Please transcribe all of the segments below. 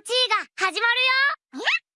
の地位が始まるよ。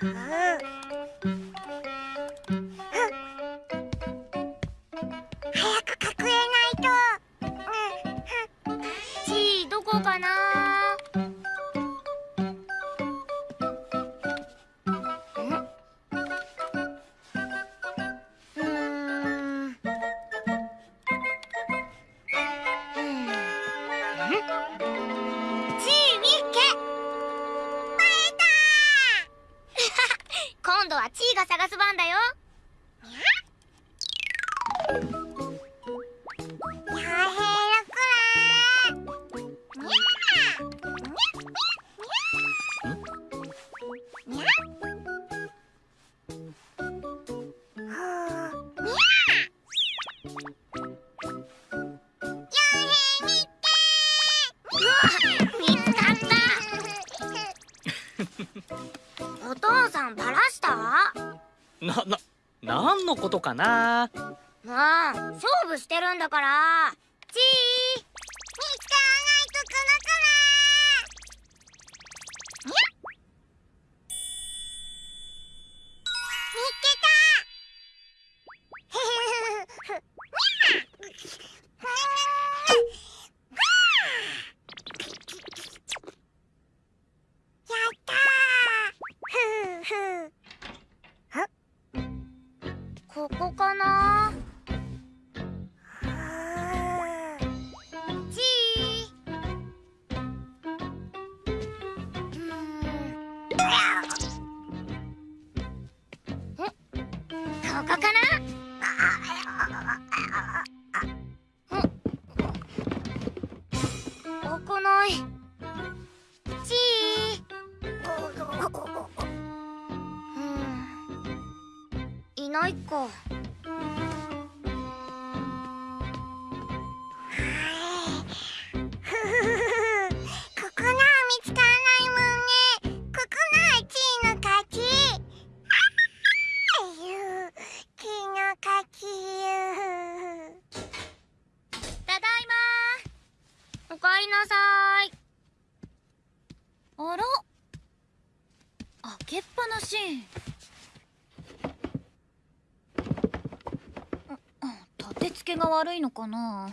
啊な、な、んのことかな？もん。勝負してるんだから。ここかなりなさい。あら。開けっぱなし。立て付けが悪いのかな。はっ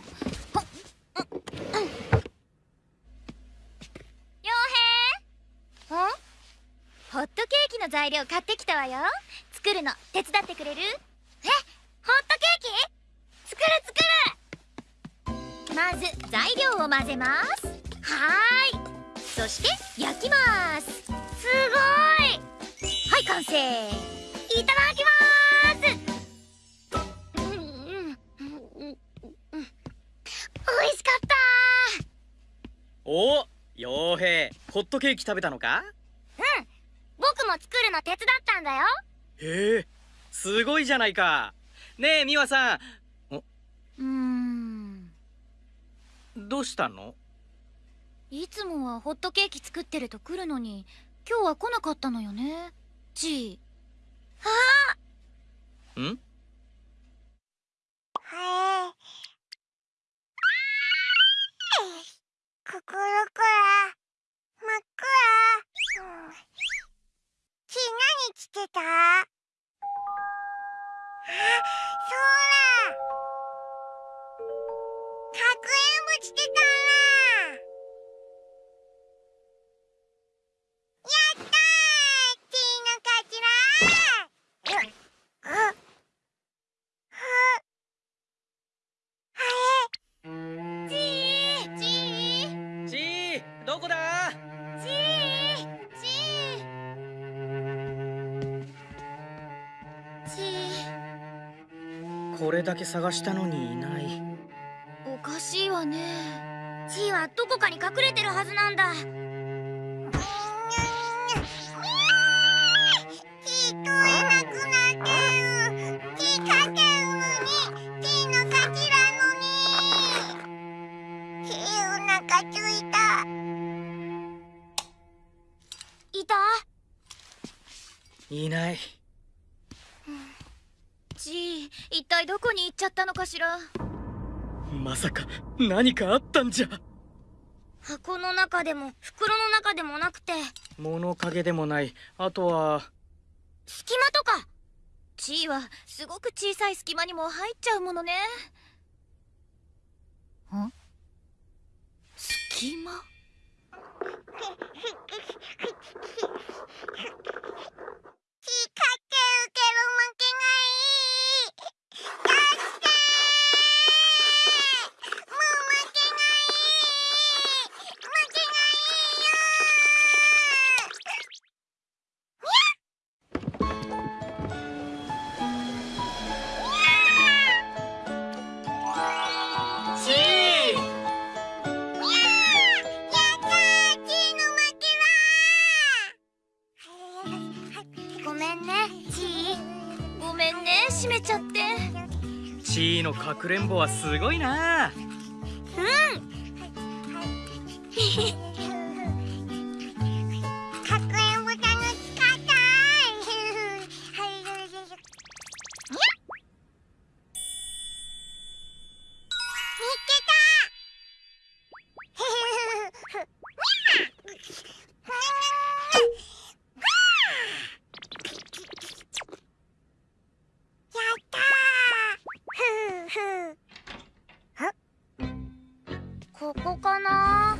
陽平。んホットケーキの材料買ってきたわよ。作るの手伝ってくれる？え？ず材料を混ぜます。はーい。そして焼きます。すごい。はい完成。いただきます。うんうんうんうん。美味しかった。お傭兵ホットケーキ食べたのか？うん。僕も作るの手伝ったんだよ。へえすごいじゃないか。ねえ美和さん。うーんどうしたの？いつもはホットケーキ作ってると来るのに今日は来なかったのよね。ちん？はい。心から真っ暗。うん。ち何してた？あそうだ。かくれんぼしてたやったー。ちーの勝ちちー。ちーちーどこだ？ちーちーちー。これだけ探したのにいないはどこかに隠れてるはずなんだ。ちー聞こえなくなってる。ちーかけるのに。ちーの勝ちなのに。ちーお腹ついた。いた？いない。ちー一体どこに行っちゃったのかしら？まさか何かあったんじゃ箱の中でも袋の中でもなくて。物陰でもない。あとは。隙間とか。ちーはすごく小さい隙間にも入っちゃうものね。ん？隙間？んね閉めちゃって。ちーのかくれんぼはすごいな。かくここかな？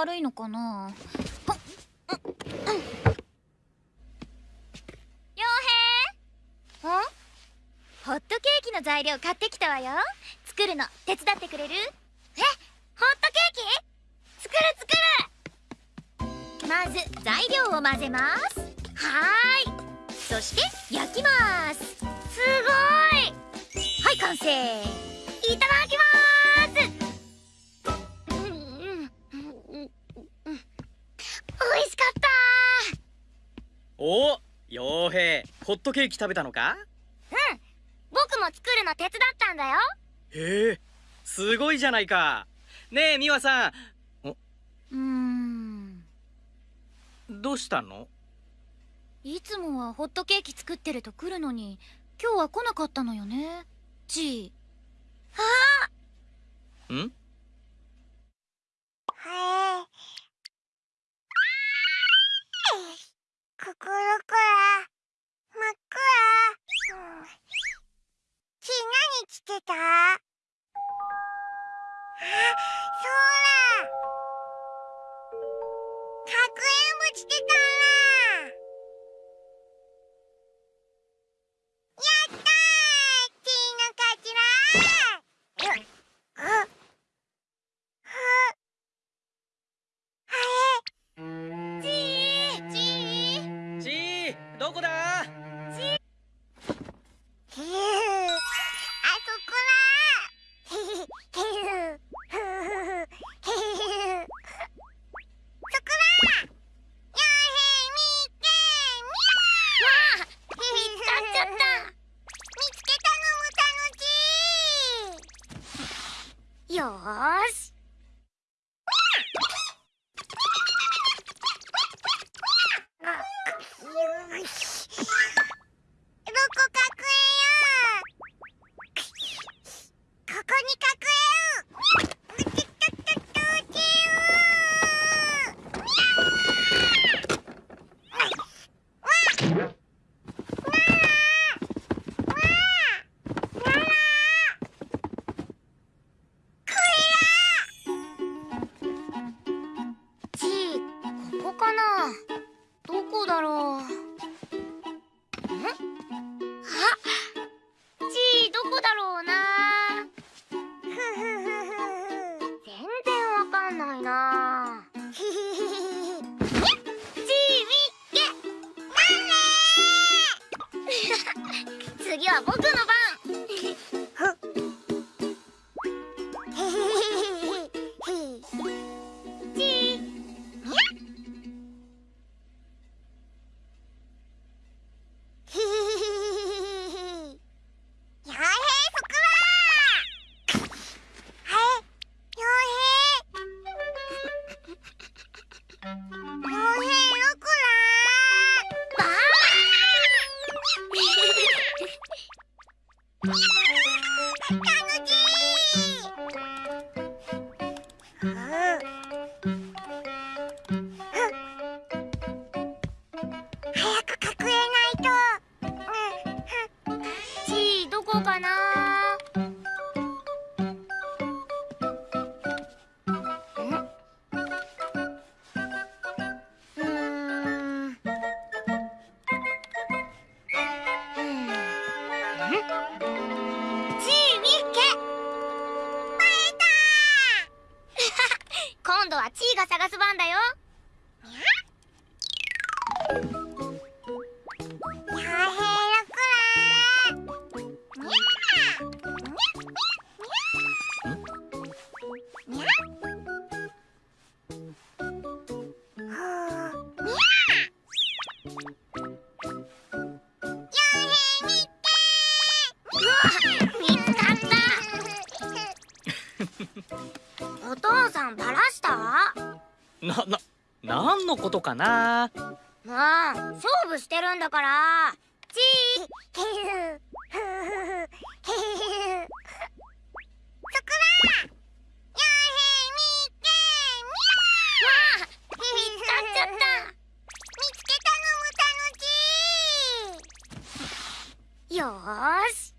悪いのかな？はっうんうん陽平？んホットケーキの材料買ってきたわよ。作るの手伝ってくれる？え？ホットケーキ？作る作る！まず材料を混ぜます。はーい。そして焼きます。すごい。はい完成。いただきホットケーキ食べたのか？うん。僕も作るの手伝ったんだよ。へえすごいじゃないか。ねえ美和さん。うーん。どうしたの？いつもはホットケーキ作ってると来るのに今日は来なかったのよね。ちー。ん？はい心くら真っ暗うんち何着てた？あそうだ。かくれんぼしてたんだ。よし。とことかな。もう勝負してるんだから。チー。そこだ。よへ見てみろ見つかっちゃった見つけたのも楽しい。よし。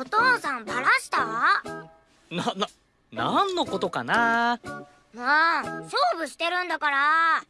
お父さんした？な、な、んのことかな？もう勝負してるんだから。